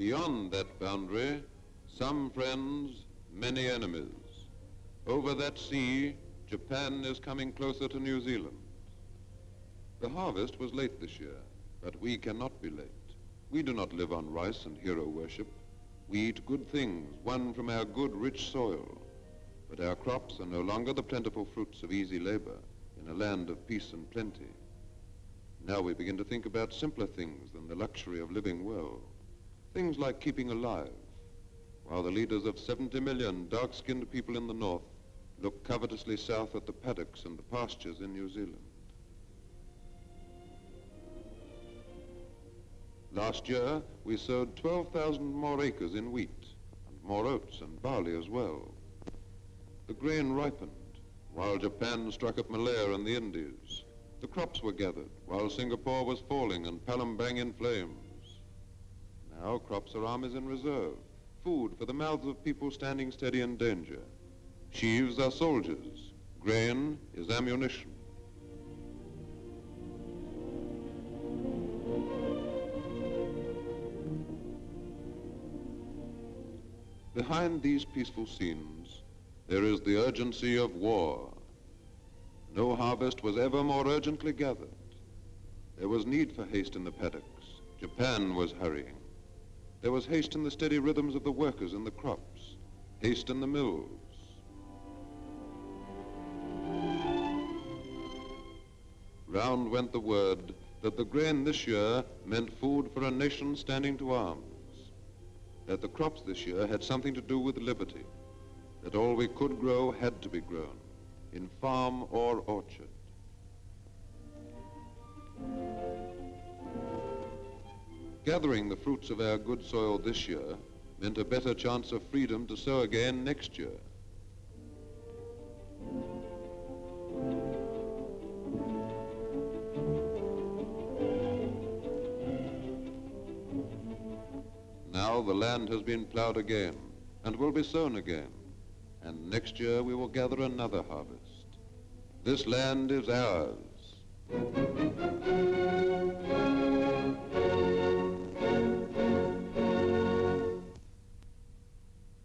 Beyond that boundary, some friends, many enemies. Over that sea, Japan is coming closer to New Zealand. The harvest was late this year, but we cannot be late. We do not live on rice and hero worship. We eat good things won from our good, rich soil. But our crops are no longer the plentiful fruits of easy labor in a land of peace and plenty. Now we begin to think about simpler things than the luxury of living well. Things like keeping alive, while the leaders of 70 million dark-skinned people in the north look covetously south at the paddocks and the pastures in New Zealand. Last year, we sowed 12,000 more acres in wheat, and more oats and barley as well. The grain ripened, while Japan struck up Malaya and the Indies. The crops were gathered, while Singapore was falling and Palembang in flames. Now crops are armies in reserve, food for the mouths of people standing steady in danger. Sheaves are soldiers, grain is ammunition. Behind these peaceful scenes, there is the urgency of war. No harvest was ever more urgently gathered. There was need for haste in the paddocks. Japan was hurrying. There was haste in the steady rhythms of the workers in the crops, haste in the mills. Round went the word that the grain this year meant food for a nation standing to arms, that the crops this year had something to do with liberty, that all we could grow had to be grown, in farm or orchard. Gathering the fruits of our good soil this year meant a better chance of freedom to sow again next year. Now the land has been plowed again and will be sown again, and next year we will gather another harvest. This land is ours.